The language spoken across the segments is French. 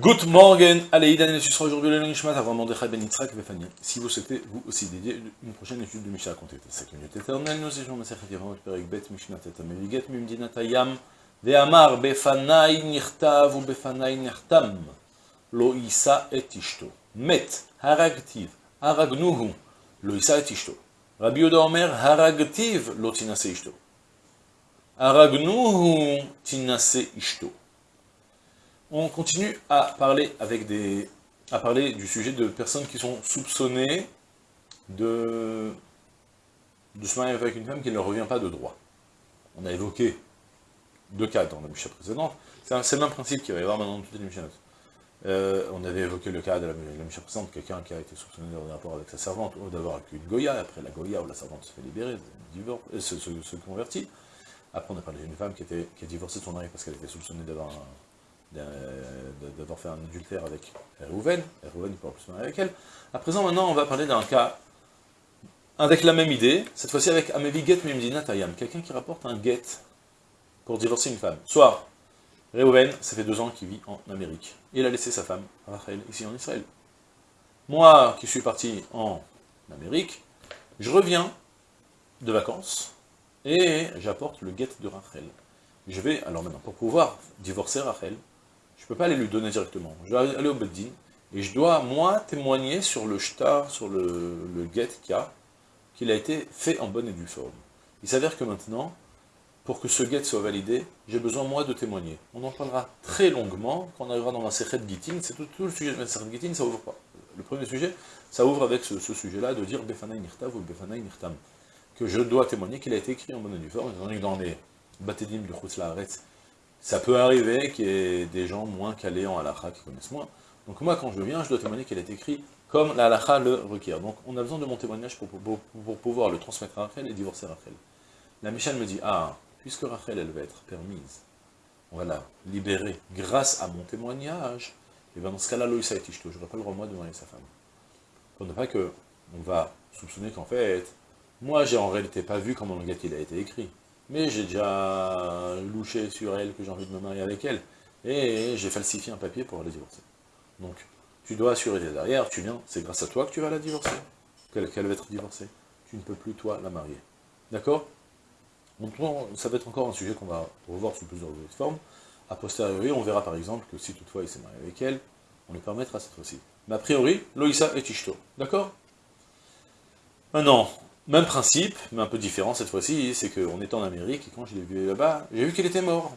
Good morning, ce sera aujourd'hui le Nishmat avant Mordechai Ben Yitzhak Vefani. Si vous souhaitez, vous aussi, dédier une prochaine étude de Mishnah à compter de 5 minutes éternelles, nous étions Masechet Yavamot Perek Bet Mishnah Teta Meviget Mimdinat Hayam Ve'amar Befanai Nirtav ou Befanai Nirtam Lo Isa et Ishto. Met Haragtiv Haragnuhu Lo Isa et Ishto. Rabbi Yoda Omer Haragtiv Lo Tinase Ishto. Haragnuhu Tinase Ishto on continue à parler, avec des, à parler du sujet de personnes qui sont soupçonnées de, de se marier avec une femme qui ne leur revient pas de droit. On a évoqué deux cas dans la Mishnah précédente, c'est le même principe qu'il va y avoir maintenant dans toutes les Mishnahs. Euh, on avait évoqué le cas de la, la précédente, quelqu'un qui a été soupçonné d'avoir rapport avec sa servante, ou d'avoir avec une Goya, après la Goya, où la servante se fait libérer, divorce, euh, se, convertit. Après on a parlé d'une femme qui, était, qui a divorcé son mari parce qu'elle était soupçonnée d'avoir un d'avoir fait un adultère avec Rouven, Rouven ne pourra plus se marier avec elle. À présent, maintenant, on va parler d'un cas avec la même idée, cette fois-ci avec Amevi Get Mimdina Tayam, quelqu'un qui rapporte un get pour divorcer une femme. Soit, Reuven, ça fait deux ans qu'il vit en Amérique. Il a laissé sa femme, Rachel, ici en Israël. Moi, qui suis parti en Amérique, je reviens de vacances, et j'apporte le get de Rachel. Je vais, alors maintenant, pour pouvoir divorcer Rachel, je ne peux pas aller lui donner directement. Je dois aller au Beddin, et je dois, moi, témoigner sur le shtar, sur le, le get qu'il a, qu'il a été fait en bonne et due forme. Il s'avère que maintenant, pour que ce get soit validé, j'ai besoin, moi, de témoigner. On en parlera très longuement quand on arrivera dans la Sechet Gittin, c'est tout, le sujet de la Sechet Gittin, ça ouvre pas. Le premier sujet, ça ouvre avec ce, sujet-là de dire Befanay Nirtav ou Befanay Nirtam, que je dois témoigner qu'il a été écrit en bonne et due forme, étant donné que dans les Batedim du Chutz ça peut arriver qu'il y ait des gens moins calés en halakha qui connaissent moins. Donc moi, quand je viens, je dois témoigner qu'elle est écrit comme la le requiert. Donc on a besoin de mon témoignage pour, pouvoir le transmettre à Rachel et divorcer Rachel. La Michel me dit, ah, puisque Rachel, elle va être permise, la libérer grâce à mon témoignage, et bien dans ce cas-là, Loïsa et je n'aurai pas le droit, moi, de marier sa femme. Pour ne pas que, on va soupçonner qu'en fait, moi, j'ai en réalité pas vu comment le gars il a été écrit mais j'ai déjà louché sur elle que j'ai envie de me marier avec elle, et j'ai falsifié un papier pour aller divorcer. Donc, tu dois assurer derrière, tu viens, c'est grâce à toi que tu vas la divorcer, qu'elle va être divorcée. Tu ne peux plus, toi, la marier. D'accord? Donc, ça va être encore un sujet qu'on va revoir sous plusieurs formes. A posteriori, on verra par exemple que si toutefois il s'est marié avec elle, on lui permettra cette fois-ci. Mais a priori, Loïsa et Tishto. D'accord? Maintenant, même principe, mais un peu différent cette fois-ci, c'est qu'on était en Amérique, et quand je l'ai vu là-bas, j'ai vu qu'il était mort.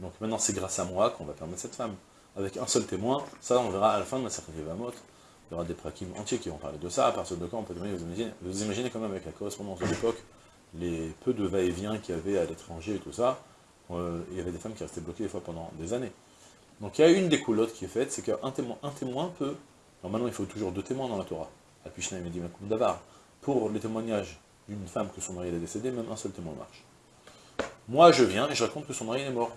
Donc maintenant c'est grâce à moi qu'on va permettre cette femme. Avec un seul témoin, ça on verra à la fin de ma certaine Vamot, il y aura des prakim entiers qui vont parler de ça, à partir de quand on peut vous imaginez, vous imaginez quand même avec la correspondance de l'époque, les peu de va-et-vient qu'il y avait à l'étranger et tout ça, euh, il y avait des femmes qui restaient bloquées des fois pendant des années. Donc il y a une des coulottes qui est faite, c'est qu'un témoin, un témoin peut, normalement il faut toujours deux témoins dans la Torah, et Medimakum Davar, pour les témoignages d'une femme que son mari est décédé, même un seul témoin marche. Moi, je viens et je raconte que son mari est mort.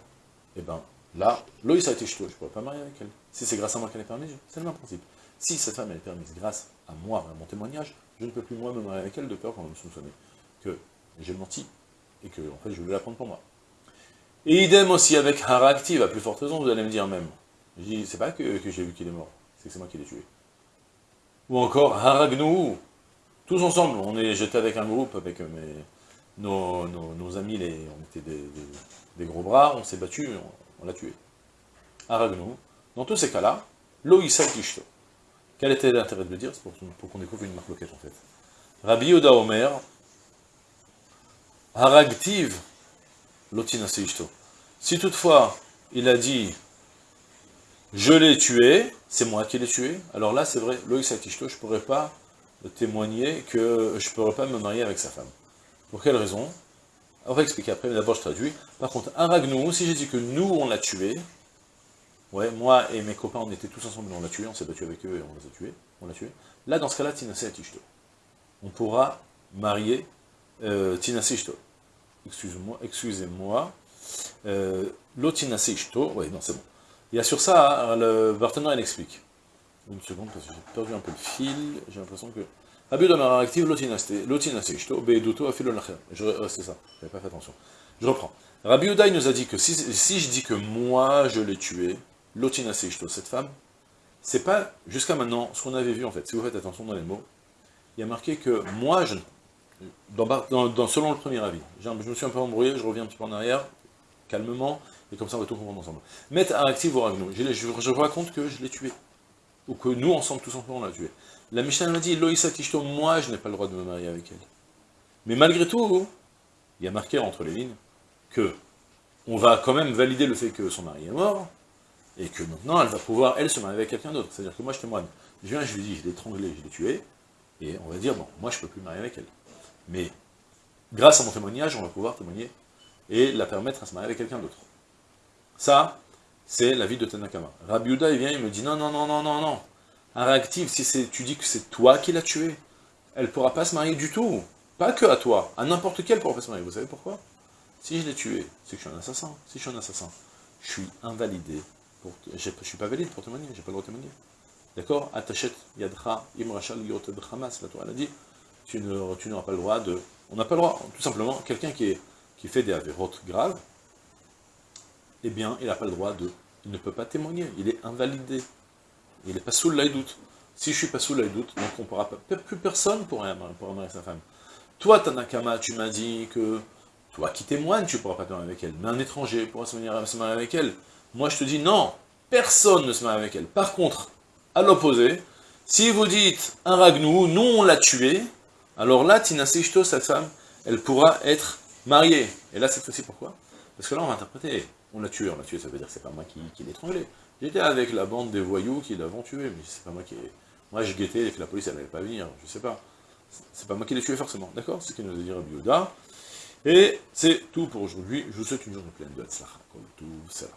Eh bien, là, Loïs a été jeté, je ne pourrais pas marier avec elle. Si c'est grâce à moi qu'elle est permise, c'est le même principe. Si cette femme est permise grâce à moi, à mon témoignage, je ne peux plus moi me marier avec elle de peur qu'on me soupçonne que j'ai menti et que en fait je voulais la prendre pour moi. Et idem aussi avec Haraktiv, à plus forte raison, vous allez me dire même. Je dis, c'est pas que, que j'ai vu qu'il est mort, c'est que c'est moi qui l'ai tué. Ou encore Haragnou, tous ensemble, on est j'étais avec un groupe, avec mes, nos, amis, les, on était des, gros bras, on s'est battu, on, l'a tué. Aragnou. Dans tous ces cas-là, Loïsa Kishto. Quel était l'intérêt de le dire? C'est pour, qu'on découvre une marque en fait. Rabbi Yoda Omer, Haragtiv, Lotina Seishto. Si toutefois, il a dit, je l'ai tué, c'est moi qui l'ai tué, alors là, c'est vrai, Loïsa Kishto, je ne pourrais pas témoigner que je ne pourrais pas me marier avec sa femme. Pour quelle raison? On va expliquer après, mais d'abord je traduis. Par contre, un ragnou, si j'ai dit que nous, on l'a tué, ouais, moi et mes copains, on était tous ensemble, on l'a tué, on s'est battu avec eux et on les a tués, on l'a tué. Là, dans ce cas-là, Tinasé. On pourra marier euh, Tinasé Excusez-moi, excusez-moi. Euh, L'Otinasé ouais, non, c'est bon. Il y a sur ça, le partenaire, il explique. Une seconde, parce que j'ai perdu un peu le fil, j'ai l'impression que... Abus de active afilo lacher. C'est ça, j'avais pas fait attention. Je reprends. Rabbi nous a dit que si, je dis que moi je l'ai tué, cette femme, c'est pas, jusqu'à maintenant, ce qu'on avait vu en fait, si vous faites attention dans les mots, il y a marqué que moi, je, selon le premier avis, je me suis un peu embrouillé, je reviens un petit peu en arrière, calmement, et comme ça on va tout comprendre ensemble. Mettre actif ou je, je, je raconte que je l'ai tué, ou que nous ensemble, tous ensemble, on l'a tué. La Mishnah m'a dit, Loïsa Tishto, moi je n'ai pas le droit de me marier avec elle. Mais malgré tout, il y a marqué entre les lignes que on va quand même valider le fait que son mari est mort, et que maintenant elle va pouvoir, elle, se marier avec quelqu'un d'autre. C'est-à-dire que moi je témoigne. Je viens, je lui dis, je l'ai étranglé, je l'ai tué, et on va dire, bon, moi je ne peux plus me marier avec elle. Mais grâce à mon témoignage, on va pouvoir témoigner et la permettre à se marier avec quelqu'un d'autre. Ça, c'est la vie de Tanakama. Rabbi il vient, il me dit, non, non, non, non, non, non. Un réactif, si tu dis que c'est toi qui l'as tué, elle ne pourra pas se marier du tout. Pas que à toi, à n'importe quel pourra pas se marier. Vous savez pourquoi? Si je l'ai tué, c'est que je suis un assassin. Si je suis un assassin, je suis invalidé. Je ne suis pas valide pour témoigner, j'ai pas le droit de témoigner. D'accord? Atachet yadra imrachal la Torah a dit, tu n'auras pas le droit de... On n'a pas le droit, tout simplement, quelqu'un qui, qui fait des avérotes graves, eh bien, il n'a pas le droit de... Il ne peut pas témoigner, il est invalidé. Il n'est pas sous l'aïdoute. Si je suis pas sous l'aïdoute, donc on pourra pas... Plus personne pourra marier sa femme. Toi, Tanakama, tu m'as dit que toi qui témoignes, tu ne pourras pas te marier avec elle. Mais un étranger pourra se marier avec elle. Moi, je te dis non, personne ne se marie avec elle. Par contre, à l'opposé, si vous dites un ragnou, nous on l'a tué, alors là, Tina Sishto, sa femme, elle pourra être mariée. Et là, cette fois-ci, pourquoi? Parce que là, on va interpréter, on l'a tué, on l'a tué, ça veut dire que c'est pas moi qui, qui l'ai étranglé. J'étais avec la bande des voyous qui l'avons tué, mais c'est pas moi qui. Moi, je guettais que la police, elle n'allait pas venir, je sais pas. C'est pas moi qui l'ai tué forcément, d'accord? C'est ce qu'il nous a dit Rabbi Et c'est tout pour aujourd'hui. Je vous souhaite une journée pleine de Hatzlacha, comme tout ça.